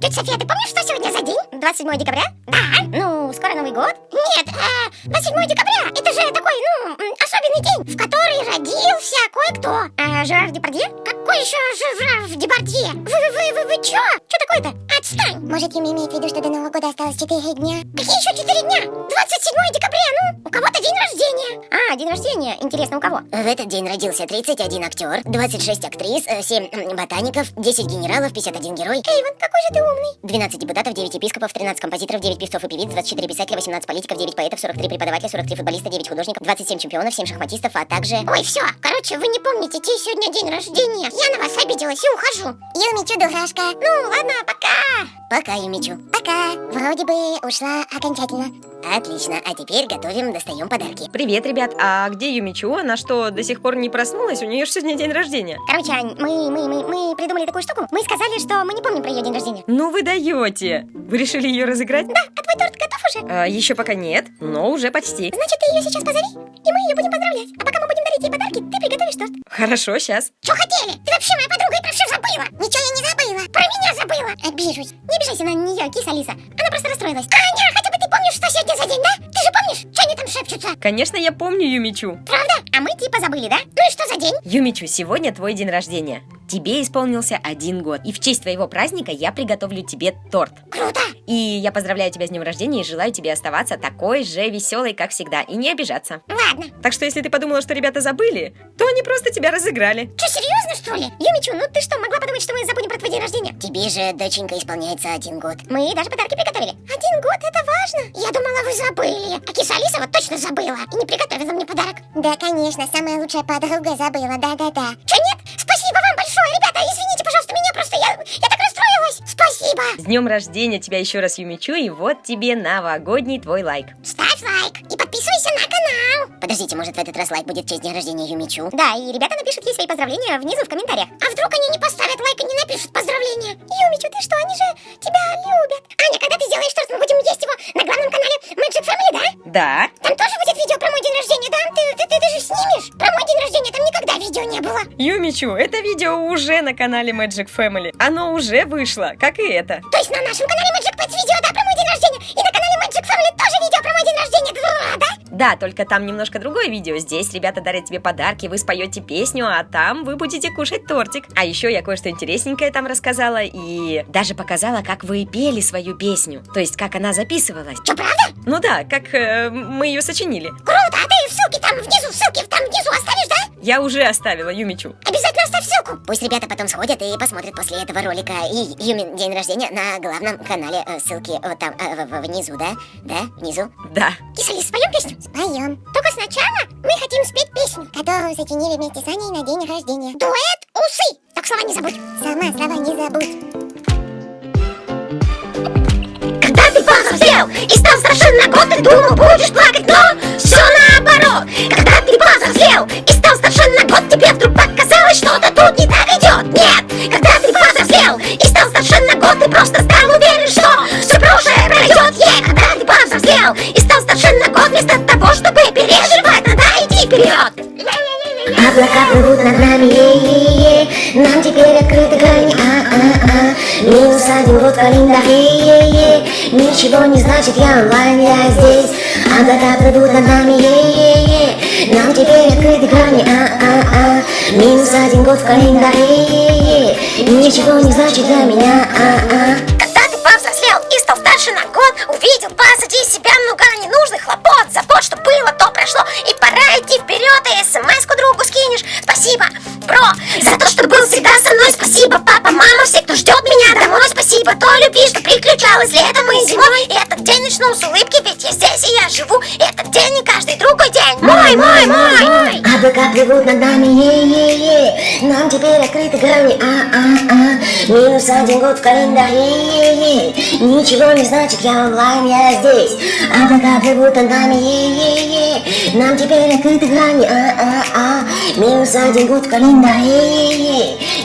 Тетя София, ты помнишь, что сегодня за день? 27 декабря? Да. Ну, скоро Новый год? Нет, э, 27 декабря, это же такой, ну, особенный день, в который родился кое-кто. Э, Жерар Депардье? Какой еще Жерар Депардье? Вы, вы, вы, вы, вы чё? Чё такое-то? Отстань! Может, Юми имеет в виду, что до Нового года осталось 4 дня? Какие еще 4 дня? 27 декабря, ну, у кого-то день рождения. А, день рождения, интересно, у кого? В этот день родился 31 актер, 26 актрис, 7 ботаников, 10 генералов, 51 герой, Эйвен, какой же ты умный. 12 депутатов, 9 епископов, 13 композиторов, 9 певцов и певиц, 24 писателя, 18 политиков, 9 поэтов, 43 преподавателя, 43 футболиста, 9 художников, 27 чемпионов, 7 шахматистов, а также... Ой, все, короче, вы не помните, чей сегодня день рождения. Я на вас обиделась и ухожу. Юми, чудо-хашка. Ну, ладно, пока. Пока, Юмичу. Пока. Вроде бы ушла окончательно. Отлично, а теперь готовим, достаем подарки. Привет, ребят. А где Юмичу? Она что, до сих пор не проснулась? У нее же сегодня день рождения. Короче, Ань, мы, мы, мы, мы придумали такую штуку. Мы сказали, что мы не помним про ее день рождения. Ну вы даете. Вы решили ее разыграть? Да, а твой торт готов уже? А, еще пока нет, но уже почти. Значит, ты ее сейчас позови, и мы ее будем поздравлять. А пока мы будем дарить ей подарки, ты приготовишь торт. Хорошо, сейчас. Что хотели? Ты вообще моя подруга и про киса Алиса. Она просто расстроилась. Аня, хотя бы ты помнишь, что сегодня за день, да? Ты же помнишь, что они там шепчутся? Конечно, я помню Юмичу. Правда? А мы типа забыли, да? Ну и что за день? Юмичу, сегодня твой день рождения. Тебе исполнился один год. И в честь твоего праздника я приготовлю тебе торт. Круто! И я поздравляю тебя с днем рождения и желаю тебе оставаться такой же веселой, как всегда, и не обижаться. Ладно. Так что если ты подумала, что ребята забыли, то они просто тебя разыграли. Что, серьезно, что ли? Юмичу, ну ты что, могла подумать, что мы забудем про твой день рождения? Тебе же, доченька, исполняется один год. Мы даже подарки приготовили. Один год, это важно. Я думала, вы забыли. А киса Алиса вот точно забыла и не приготовила мне подарок. Да, конечно, самая лучшая подруга забыла, да-да-да. Че, нет? Спасибо. С днем рождения тебя еще раз, Юмичу, и вот тебе новогодний твой лайк. Ставь лайк и подписывайся на канал. Подождите, может в этот раз лайк будет в честь дня рождения Юмичу? Да, и ребята напишут ей свои поздравления внизу в комментариях. А вдруг они не поставят лайк и не напишут поздравления? Юмичу, ты что, они же тебя любят. Аня, когда ты сделаешь торт, мы будем есть его на главном канале Magic Family, да? Да, Там тоже будет видео про мой день рождения, да? Ты, ты, ты, ты же снимешь? Про мой день рождения там никогда видео не было. Юмичу, это видео уже на канале Magic Family. Оно уже вышло, как и это. То есть на нашем канале Magic Pets видео, да, про мой день рождения? И Family тоже видео про мой день рождения, да? Да, только там немножко другое видео. Здесь ребята дарят тебе подарки, вы споете песню, а там вы будете кушать тортик. А еще я кое-что интересненькое там рассказала и даже показала, как вы пели свою песню. То есть, как она записывалась. Что, правда? Ну да, как э, мы ее сочинили. Круто, а ты ссылки там внизу, ссылки там внизу оставишь, да? Я уже оставила Юмичу. Обязательно оставь ссылку. Пусть ребята потом сходят и посмотрят после этого ролика и Юмин день рождения на главном канале. Э, Ссылки вот там, э, внизу, да? Да, внизу. Да. Киса Алис, споем песню? Споем. Только сначала мы хотим спеть песню. Которую сочинили вместе с Аней на день рождения. Дуэт усы. Так слова не забудь. Сама слова не забудь. Когда ты повзрослел и стал старше на год, ты думал, будешь плакать, но все наоборот. Когда ты повзрослел и Минус один год в календаре, е-е Ничего не значит, я онлайн, я здесь Облака плывут над нами, е-е-е Нам теперь открыты грани, а-а-а Минус один год в календаре, е-е Ничего не значит для меня, а-а Когда ты повзрослел и стал старше на год, увидел позади себя много ненужных хлопот, забот, что было, то прошло, и пора идти вперед, и смс-ку другу скинешь. Спасибо, бро, за то, что был всегда со мной. Спасибо, папа, мама, все, кто ждет. Спасибо той любви, что приключалась летом и зимой. Этот день начну с улыбки, ведь я здесь и я живу. Этот день не каждый другой день. Мой, мой, мой. Облака плывут над нами, е-е-е Нам теперь открыты грани, а-а-а Минус один год в календаре, е-е Ничего не значит, я онлайн, я здесь Облака плывут над нами, е-е-е Нам теперь открыты грани, а-а-а Минус один год в календаре, е-е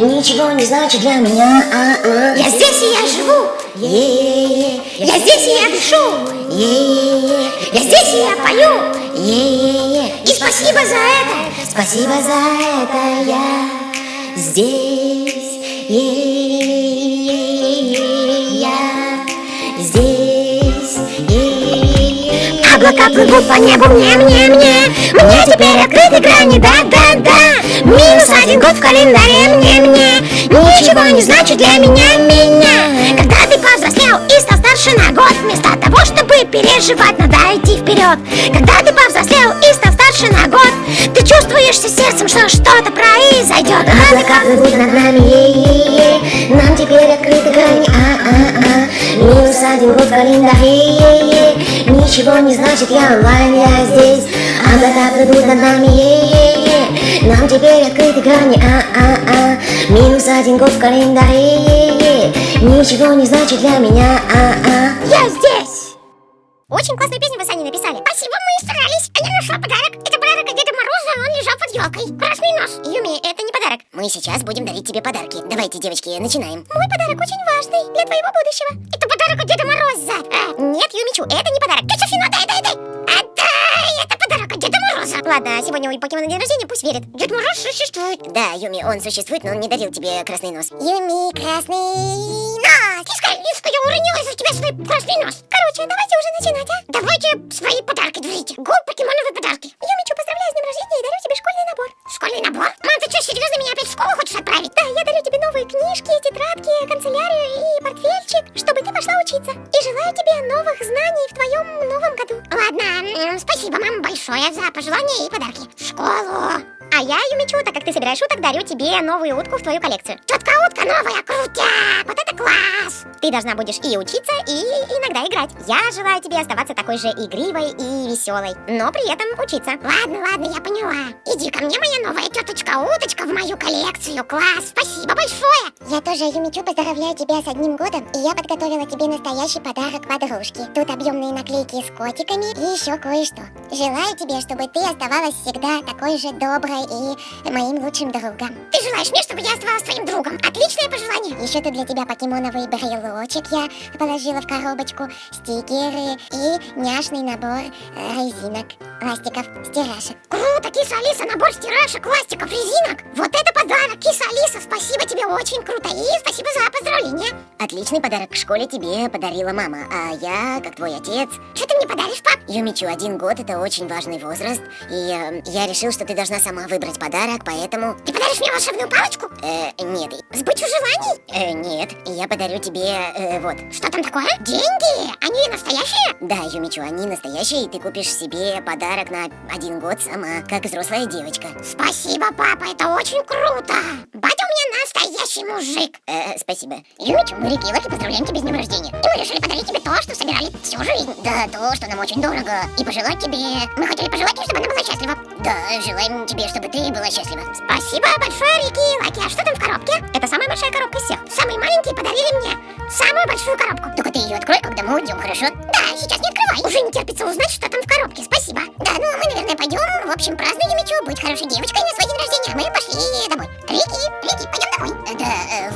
Ничего не значит для меня, а-а Я здесь и я живу. Е-е-е Я здесь и я дышу. Е-е-е Я здесь и я пою. Е-е-е И спасибо за это. Спасибо за это я здесь. Е-е-е-е-е-я Облака плывут по небу мне, мне, мне. Мне теперь открыты грани, да, да, да. Минус один год в календаре мне, мне. Ничего не значит для меня, меня. Когда ты повзрослел и стал старше на год Вместо того, чтобы переживать, надо идти вперед. Когда ты повзрослел и стал старше на год Ты чувствуешь сердцем, что что-то произойдет. Облака плывут над нами, Нам теперь открыты грани, а-а-а Минус один год в календаре, Ничего не значит, я онлайн, я здесь Облака плывут над нами, е-е-е Нам теперь открыты грани, а-а-а Минус один год в календаре, е-е-е Ничего не значит для меня, а-а Я здесь! Очень классную песню вы сами написали. Спасибо, мы старались. А я нашла подарок. Лежал под елкой. Красный нос. Юми, это не подарок. Мы сейчас будем дарить тебе подарки. Давайте, девочки, начинаем. Мой подарок очень важный для твоего будущего. Это подарок от Деда Мороза. А, Нет, Юмичу, это не подарок. ты Софина, дай, дай, дай. Мороза. Ладно, сегодня у покемона день рождения, пусть верит. Дед Мороз существует. Да, Юми, он существует, но он не дарил тебе красный нос. Юми, красный нос. Тиска, Лиска, я уронила из-за тебя свой красный нос. Короче, давайте уже начинать, а? Давайте свои подарки дарите. Го, покемоновые подарки. Юмичу, поздравляю с днем рождения и дарю тебе школьный набор. Школьный набор? Мам, ты что, серьезно меня опять в школу хочешь отправить? Да, я дарю тебе новые книжки, тетрадки, канцелярию и портфельчик, чтобы ты пошла учиться. И желаю тебе новых знаний в твоем новом году. Ладно, спасибо, мам, большое за пожелания и подарки. В школу. А я, Юмичу, так как ты собираешь уток, дарю тебе новую утку в твою коллекцию. Тетка утка новая, крутяк, вот это класс. Ты должна будешь и учиться, и иногда играть. Я желаю тебе оставаться такой же игривой и веселой, но при этом учиться. Ладно, ладно, я поняла. Иди ко мне, моя новая теточка-уточка, в мою коллекцию. Класс, спасибо большое. Я тоже, Юмичу, поздравляю тебя с одним годом, и я подготовила тебе настоящий подарок подружки. Тут объемные наклейки с котиками и еще кое-что. Желаю тебе, чтобы ты оставалась всегда такой же доброй и моим лучшим другом. Ты желаешь мне, чтобы я оставалась твоим другом? Пожелание. Еще тут для тебя покемоновый брелочек я положила в коробочку, стикеры и няшный набор э, резинок, ластиков, стирашек. Круто, киса Алиса, набор стирашек, ластиков, резинок. Вот это подарок, киса Алиса, спасибо тебе, очень круто. И спасибо за поздравление. Отличный подарок в школе тебе подарила мама, а я, как твой отец, Что ты мне подаришь, пап? Юмичу, один год это очень важный возраст, и э, я решил, что ты должна сама выбрать подарок, поэтому... Ты подаришь мне волшебную палочку? Э, нет, Сбычу желаний? Э, нет, я подарю тебе, э, вот. Что там такое? Деньги? Они настоящие? Да, Юмичу, они настоящие, и ты купишь себе подарок на один год сама, как взрослая девочка. Спасибо, папа, это очень круто. Батя настоящий мужик. Э, спасибо. Юмичу, мы Рики и Лаки поздравляем тебя с днем рождения. И мы решили подарить тебе то, что собирали всю жизнь. Да, то, что нам очень дорого, и пожелать тебе... Мы хотели пожелать ей, чтобы она была счастлива. Да, желаем тебе, чтобы ты была счастлива. Спасибо большое, Рики и Лаки. А что там в коробке? Это самая большая коробка из всех. Самые маленькие подарили мне самую большую коробку. Только ты ее открой, когда мы уйдем, хорошо? Да, сейчас не открывай. Уже не терпится узнать, что там в коробке. Спасибо. Да, ну мы, наверное, пойдем. В общем, празднуем Юмичу, будь хорошей девочкой на свой день рождения. а Мы пошли домой. Рики, Рики,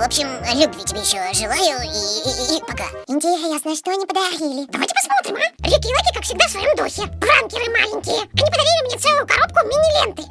в общем, любви тебе еще желаю и, и- и пока. Интересно, что они подарили? Давайте посмотрим, а? Рики Лаки, как всегда, в своем духе. Пранкеры маленькие. Они подарили мне целую коробку мини-ленты.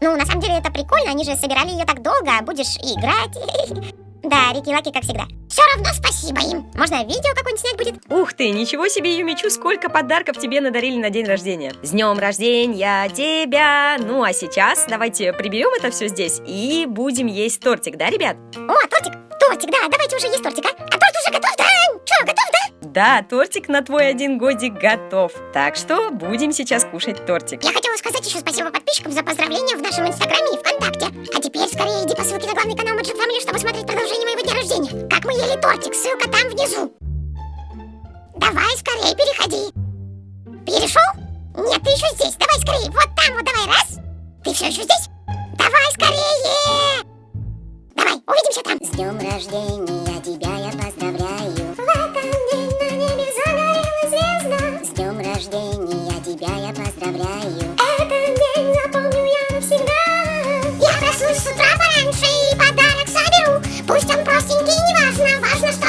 Ну, на самом деле это прикольно, они же собирали ее так долго, а будешь и играть. Да, Рики Лаки, как всегда. Все равно спасибо им. Можно видео какое-нибудь снять будет? Ух ты, ничего себе, Юмичу, сколько подарков тебе надарили на день рождения. С днем рождения тебя! Ну а сейчас давайте приберем это все здесь и будем есть тортик, да, ребят? О, тортик! Тортик, да, давайте уже есть тортик, а? А торт уже готов, да? Че, готов, да? Да, тортик на твой один годик готов. Так что будем сейчас кушать тортик. Я хотела сказать еще спасибо подписчикам за поздравления в нашем инстаграме и вконтакте. А теперь скорее иди по ссылке на главный канал Magic Family, чтобы смотреть продолжение моего дня рождения. Как мы ели тортик, ссылка там внизу. Давай скорее переходи. Перешел? Нет, ты еще здесь. Давай скорее. Вот там вот давай. Раз. Ты все еще здесь? Давай скорее. Давай, увидимся там. С днем рождения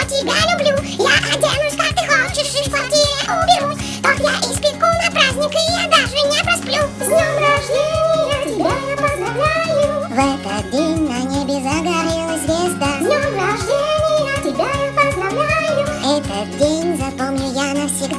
важно, что